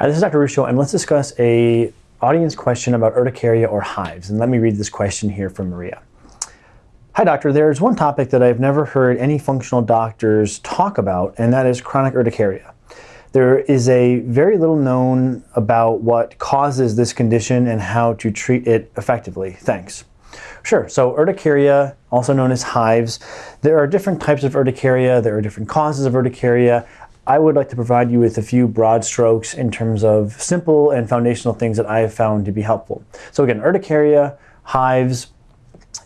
Hi, this is Dr. Ruscio, and let's discuss a audience question about urticaria or hives. And let me read this question here from Maria. Hi, doctor. There's one topic that I've never heard any functional doctors talk about, and that is chronic urticaria. There is a very little known about what causes this condition and how to treat it effectively. Thanks. Sure. So urticaria, also known as hives, there are different types of urticaria. There are different causes of urticaria. I would like to provide you with a few broad strokes in terms of simple and foundational things that I have found to be helpful. So again, urticaria, hives,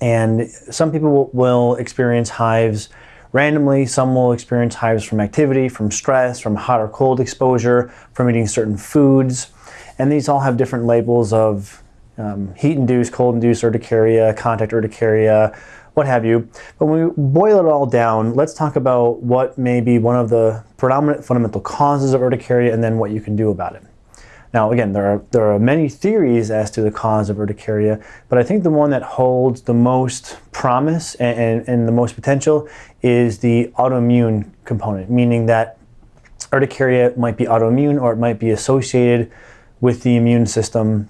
and some people will experience hives randomly. Some will experience hives from activity, from stress, from hot or cold exposure, from eating certain foods. And these all have different labels of um, heat-induced, cold-induced urticaria, contact urticaria, what have you. But when we boil it all down, let's talk about what may be one of the predominant fundamental causes of urticaria and then what you can do about it. Now, again, there are, there are many theories as to the cause of urticaria, but I think the one that holds the most promise and, and, and the most potential is the autoimmune component, meaning that urticaria might be autoimmune or it might be associated with the immune system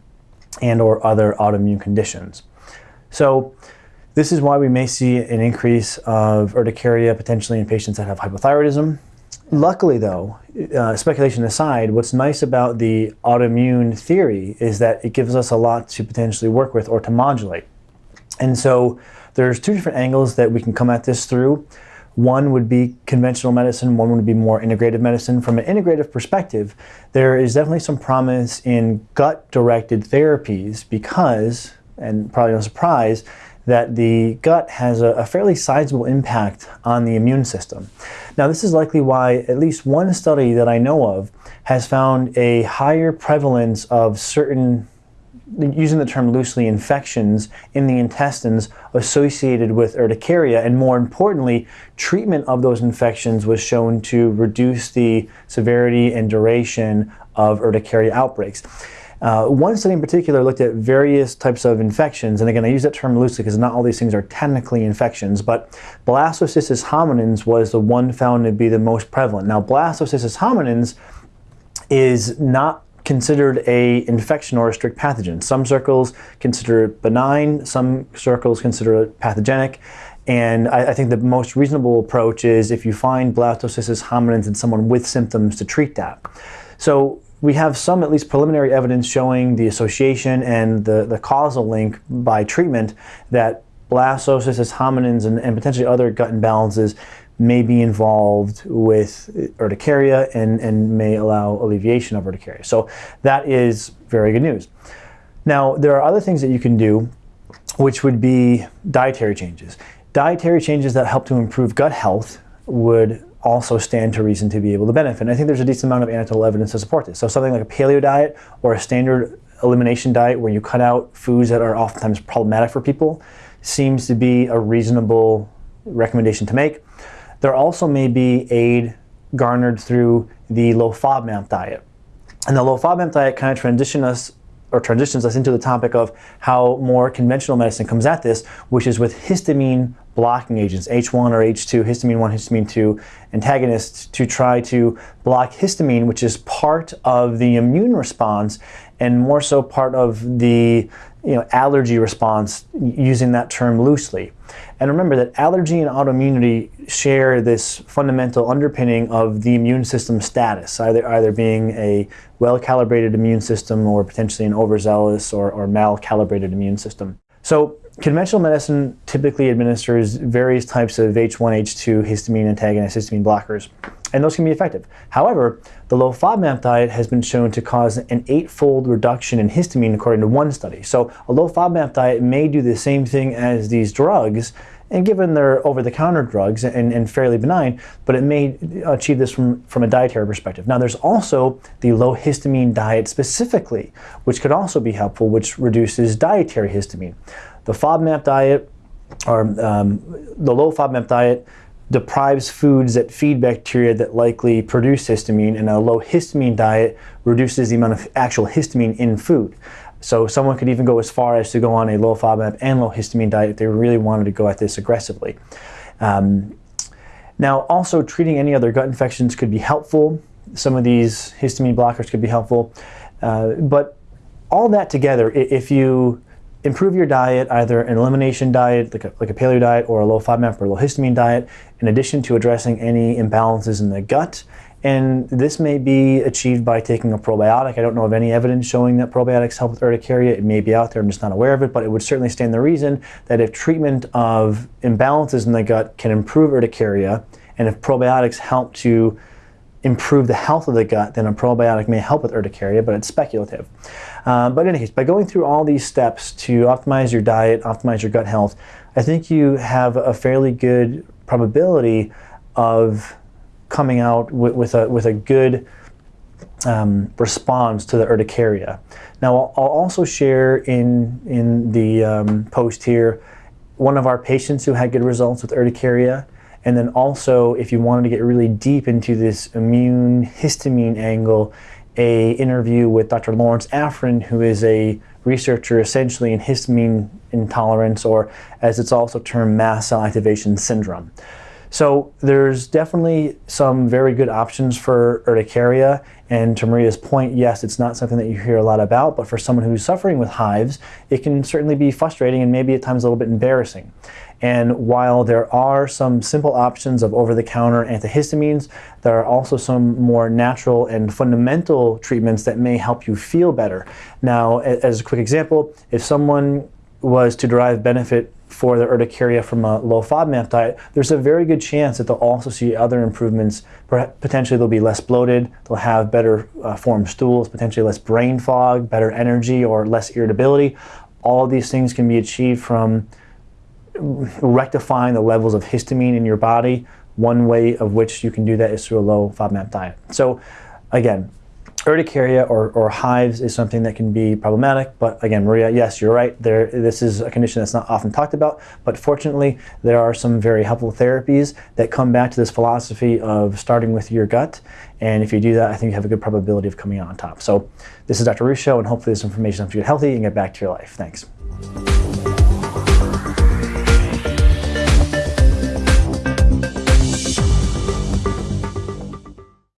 and or other autoimmune conditions. So this is why we may see an increase of urticaria potentially in patients that have hypothyroidism. Luckily though, uh, speculation aside, what's nice about the autoimmune theory is that it gives us a lot to potentially work with or to modulate. And so there's two different angles that we can come at this through. One would be conventional medicine, one would be more integrative medicine. From an integrative perspective, there is definitely some promise in gut-directed therapies because, and probably no surprise, that the gut has a, a, fairly sizable impact on the immune system. Now this is likely why at least one study that I know of has found a higher prevalence of certain using the term loosely, infections in the intestines associated with urticaria. And more importantly, treatment of those infections was shown to reduce the severity and duration of urticaria outbreaks. Uh, one study in particular looked at various types of infections, and again, I use that term loosely because not all these things are technically infections, but blastocystis hominis was the one found to be the most prevalent. Now, blastocystis hominis is not considered a infection or a strict pathogen. Some circles consider it benign, some circles consider it pathogenic, and I, I, think the most reasonable approach is if you find blastocystis hominis in someone with symptoms to treat that. So we have some at least preliminary evidence showing the association and the, the causal link by treatment that blastocystis hominis and, and potentially other gut imbalances may be involved with urticaria and, and may allow alleviation of urticaria. So that is very good news. Now, there are other things that you can do, which would be dietary changes. Dietary changes that help to improve gut health would also stand to reason to be able to benefit. And I think there's a decent amount of anecdotal evidence to support this. So something like a paleo diet or a standard elimination diet where you cut out foods that are oftentimes problematic for people seems to be a reasonable recommendation to make. There also may be aid garnered through the low FODMAP diet. And the low FODMAP diet kind of transition us or transitions us into the topic of how more conventional medicine comes at this, which is with histamine blocking agents, H1 or H2, histamine 1, histamine 2 antagonists to try to block histamine, which is part of the immune response and more so part of the you know, allergy response, using that term loosely. And remember that allergy and autoimmunity share this fundamental underpinning of the immune system status, either, either being a well-calibrated immune system or potentially an overzealous or, or mal-calibrated immune system. So conventional medicine typically administers various types of H1, H2 histamine antagonists, histamine blockers, and those can be effective. However, the low FODMAP diet has been shown to cause an eightfold reduction in histamine according to one study. So a low FODMAP diet may do the same thing as these drugs, and given they're over-the-counter drugs and, and, fairly benign, but it may achieve this from, from a dietary perspective. Now there's also the low histamine diet specifically, which could also be helpful, which reduces dietary histamine. The FODMAP diet, or um, the low FODMAP diet, deprives foods that feed bacteria that likely produce histamine, and a low histamine diet reduces the amount of actual histamine in food. So someone could even go as far as to go on a low FODMAP and low histamine diet if they really wanted to go at this aggressively. Um, now, also treating any other gut infections could be helpful. some of these histamine blockers could be helpful. Uh, but all that together, if you improve your diet, either an elimination diet, like a, like a paleo diet, or a low FODMAP or low histamine diet, in addition to addressing any imbalances in the gut. And this may be achieved by taking a probiotic. I don't know of any evidence showing that probiotics help with urticaria. It may be out there, I'm just not aware of it, but it would certainly stand the reason that if treatment of imbalances in the gut can improve urticaria, and if probiotics help to improve the health of the gut, then a probiotic may help with urticaria, but it's speculative. Uh, but in any case, by going through all these steps to optimize your diet, optimize your gut health, I think you have a fairly good probability of coming out with, with a, with a good um, response to the urticaria. Now, I'll, I'll also share in, in the um, post here one of our patients who had good results with urticaria. And then also, if you wanted to get really deep into this immune histamine angle, a interview with Dr. Lawrence Afrin, who is a researcher essentially in histamine intolerance, or as it's also termed, mast cell activation syndrome. So there's definitely some very good options for urticaria. And to Maria's point, yes, it's not something that you hear a lot about, but for someone who's suffering with hives, it can certainly be frustrating and maybe at times a little bit embarrassing. And while there are some simple options of over-the-counter antihistamines, there are also some more natural and fundamental treatments that may help you feel better. Now, as a quick example, if someone was to derive benefit for their urticaria from a low FODMAP diet, there's a very good chance that they'll also see other improvements. Potentially they'll be less bloated, they'll have better uh, formed stools, potentially less brain fog, better energy, or less irritability. All of these things can be achieved from rectifying the levels of histamine in your body. One way of which you can do that is through a low FODMAP diet. So again, urticaria or, or hives is something that can be problematic, but again, Maria, yes, you're right. There, this is a condition that's not often talked about, but fortunately, there are some very helpful therapies that come back to this philosophy of starting with your gut, and if you do that, I think you have a good probability of coming out on top. So this is Dr. Ruscio, and hopefully this information helps you get healthy and get back to your life. Thanks.